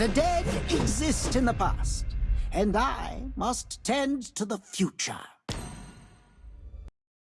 The dead exist in the past, and I must tend to the future.